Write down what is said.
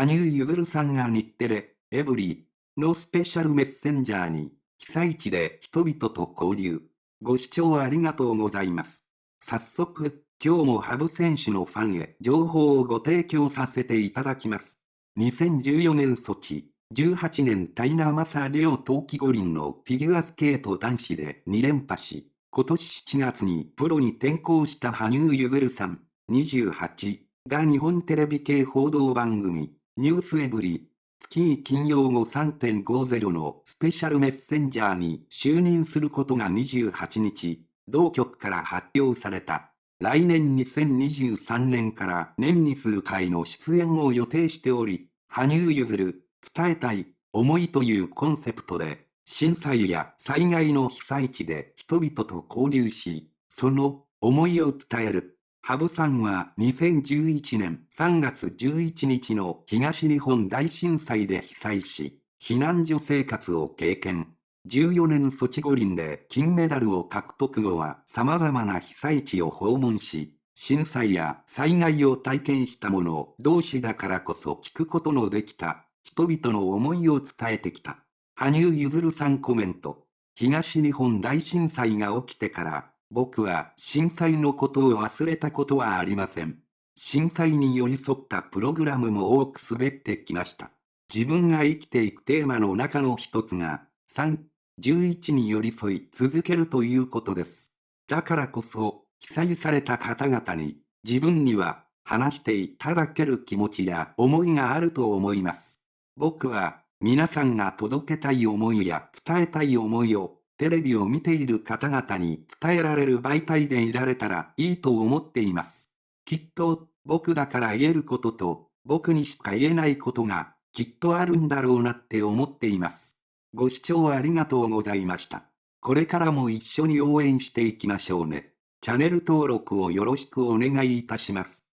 羽生結弦さんが日テレ、エブリィのスペシャルメッセンジャーに、被災地で人々と交流。ご視聴ありがとうございます。早速、今日も羽生選手のファンへ情報をご提供させていただきます。2014年ソチ、18年タイナマサリオ冬季五輪のフィギュアスケート男子で2連覇し、今年7月にプロに転向した羽生結弦さん、28が日本テレビ系報道番組、ニュースエブリ月金曜後3.50のスペシャルメッセンジャーに就任することが28日、同局から発表された。来年2023年から年に数回の出演を予定しており、羽生結弦、伝えたい、思いというコンセプトで、震災や災害の被災地で人々と交流し、その思いを伝える。羽生さんは2011年3月11日の東日本大震災で被災し、避難所生活を経験。14年ソチ五輪で金メダルを獲得後は様々な被災地を訪問し、震災や災害を体験した者同士だからこそ聞くことのできた人々の思いを伝えてきた。羽生結弦さんコメント。東日本大震災が起きてから、僕は震災のことを忘れたことはありません。震災に寄り添ったプログラムも多く滑ってきました。自分が生きていくテーマの中の一つが、3、11に寄り添い続けるということです。だからこそ、被災された方々に、自分には話していただける気持ちや思いがあると思います。僕は、皆さんが届けたい思いや伝えたい思いを、テレビを見ている方々に伝えられる媒体でいられたらいいと思っています。きっと、僕だから言えることと、僕にしか言えないことが、きっとあるんだろうなって思っています。ご視聴ありがとうございました。これからも一緒に応援していきましょうね。チャンネル登録をよろしくお願いいたします。